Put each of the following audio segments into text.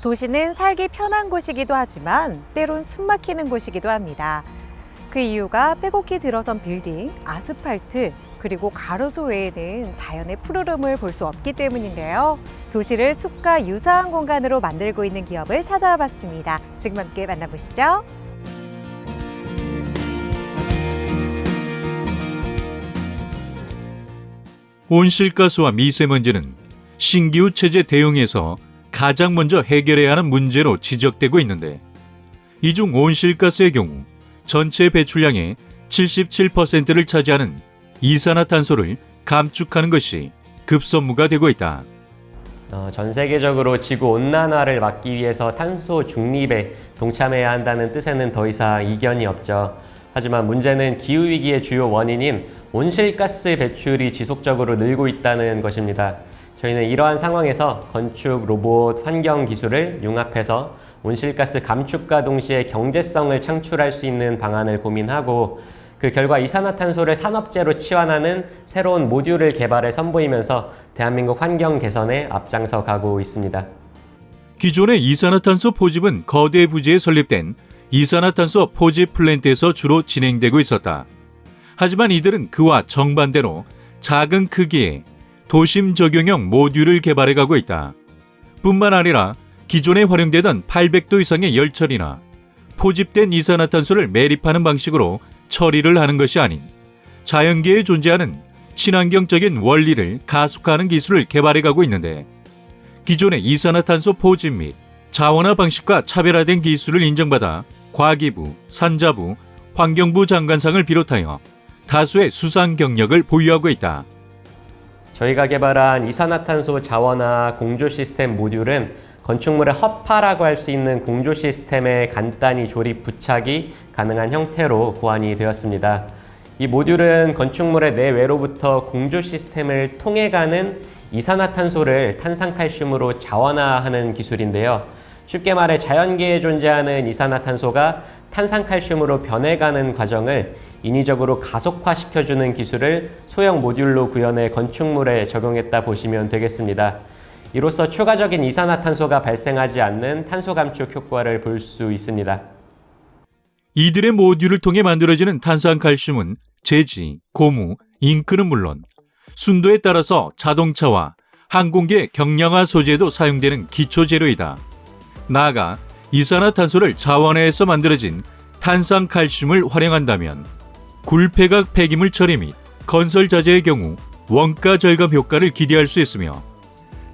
도시는 살기 편한 곳이기도 하지만 때론 숨막히는 곳이기도 합니다. 그 이유가 빼곡히 들어선 빌딩, 아스팔트, 그리고 가로수 외에는 자연의 푸르름을 볼 수 없기 때문인데요. 도시를 숲과 유사한 공간으로 만들고 있는 기업을 찾아와 봤습니다. 지금 함께 만나보시죠. 온실가스와 미세먼지는 신기후 체제 대응에서 가장 먼저 해결해야 하는 문제로 지적되고 있는데 이 중 온실가스의 경우 전체 배출량의 77%를 차지하는 이산화탄소를 감축하는 것이 급선무가 되고 있다. 어, 전 세계적으로 지구 온난화를 막기 위해서 탄소 중립에 동참해야 한다는 뜻에는 더 이상 이견이 없죠. 하지만 문제는 기후위기의 주요 원인인 온실가스 배출이 지속적으로 늘고 있다는 것입니다. 저희는 이러한 상황에서 건축, 로봇, 환경 기술을 융합해서 온실가스 감축과 동시에 경제성을 창출할 수 있는 방안을 고민하고 그 결과 이산화탄소를 산업재로 치환하는 새로운 모듈을 개발해 선보이면서 대한민국 환경 개선에 앞장서 가고 있습니다. 기존의 이산화탄소 포집은 거대 부지에 설립된 이산화탄소 포집 플랜트에서 주로 진행되고 있었다. 하지만 이들은 그와 정반대로 작은 크기의 도심 적용형 모듈을 개발해 가고 있다. 뿐만 아니라 기존에 활용되던 800도 이상의 열처리나 포집된 이산화탄소를 매립하는 방식으로 처리를 하는 것이 아닌 자연계에 존재하는 친환경적인 원리를 가속화하는 기술을 개발해 가고 있는데 기존의 이산화탄소 포집 및 자원화 방식과 차별화된 기술을 인정받아 과기부, 산자부, 환경부 장관상을 비롯하여 다수의 수상 경력을 보유하고 있다. 저희가 개발한 이산화탄소 자원화 공조 시스템 모듈은 건축물의 허파라고 할 수 있는 공조 시스템에 간단히 조립 부착이 가능한 형태로 고안이 되었습니다. 이 모듈은 건축물의 내외로부터 공조 시스템을 통해 가는 이산화탄소를 탄산칼슘으로 자원화하는 기술인데요. 쉽게 말해 자연계에 존재하는 이산화탄소가 탄산칼슘으로 변해가는 과정을 인위적으로 가속화시켜주는 기술을 소형 모듈로 구현해 건축물에 적용했다 보시면 되겠습니다. 이로써 추가적인 이산화탄소가 발생하지 않는 탄소 감축 효과를 볼 수 있습니다. 이들의 모듈을 통해 만들어지는 탄산칼슘은 제지, 고무, 잉크는 물론 순도에 따라서 자동차와 항공기의 경량화 소재에도 사용되는 기초 재료이다. 나아가 이산화탄소를 자원화해서 만들어진 탄산칼슘을 활용한다면 굴폐각 폐기물 처리 및 건설 자재의 경우 원가 절감 효과를 기대할 수 있으며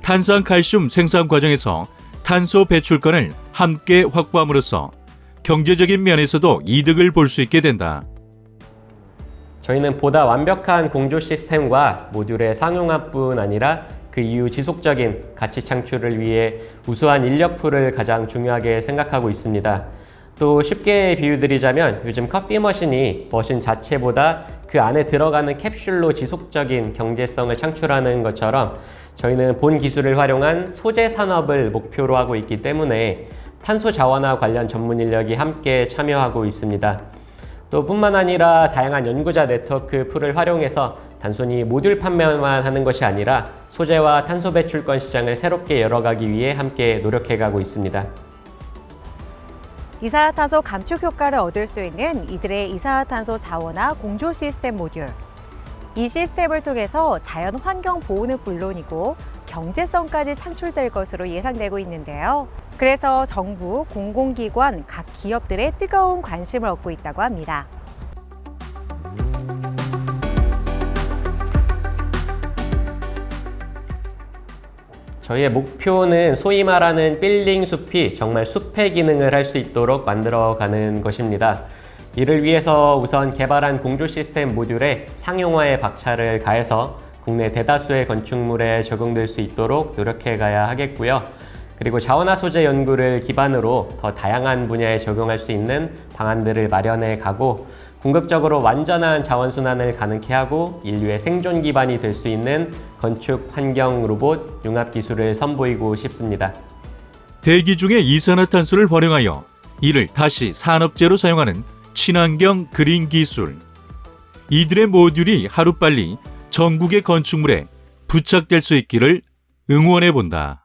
탄산칼슘 생산 과정에서 탄소 배출권을 함께 확보함으로써 경제적인 면에서도 이득을 볼 수 있게 된다. 저희는 보다 완벽한 공조 시스템과 모듈의 상용화뿐 아니라 그 이후 지속적인 가치 창출을 위해 우수한 인력풀을 가장 중요하게 생각하고 있습니다. 또 쉽게 비유드리자면 요즘 커피 머신이 머신 자체보다 그 안에 들어가는 캡슐로 지속적인 경제성을 창출하는 것처럼 저희는 본 기술을 활용한 소재 산업을 목표로 하고 있기 때문에 탄소 자원화 관련 전문 인력이 함께 참여하고 있습니다. 또 뿐만 아니라 다양한 연구자 네트워크 풀을 활용해서 단순히 모듈 판매만 하는 것이 아니라 소재와 탄소 배출권 시장을 새롭게 열어가기 위해 함께 노력해가고 있습니다. 이산화탄소 감축 효과를 얻을 수 있는 이들의 이산화탄소 자원화 공조 시스템 모듈. 이 시스템을 통해서 자연 환경 보호는 물론이고 경제성까지 창출될 것으로 예상되고 있는데요. 그래서 정부, 공공기관, 각 기업들의 뜨거운 관심을 얻고 있다고 합니다. 저희의 목표는 소위 말하는 빌딩 숲이 정말 숲의 기능을 할 수 있도록 만들어가는 것입니다. 이를 위해서 우선 개발한 공조 시스템 모듈에 상용화의 박차를 가해서 국내 대다수의 건축물에 적용될 수 있도록 노력해 가야 하겠고요. 그리고 자원화 소재 연구를 기반으로 더 다양한 분야에 적용할 수 있는 방안들을 마련해 가고 궁극적으로 완전한 자원순환을 가능케 하고 인류의 생존 기반이 될 수 있는 건축 환경 로봇 융합 기술을 선보이고 싶습니다. 대기 중에 이산화탄소를 활용하여 이를 다시 산업재로 사용하는 친환경 그린 기술. 이들의 모듈이 하루빨리 전국의 건축물에 부착될 수 있기를 응원해 본다.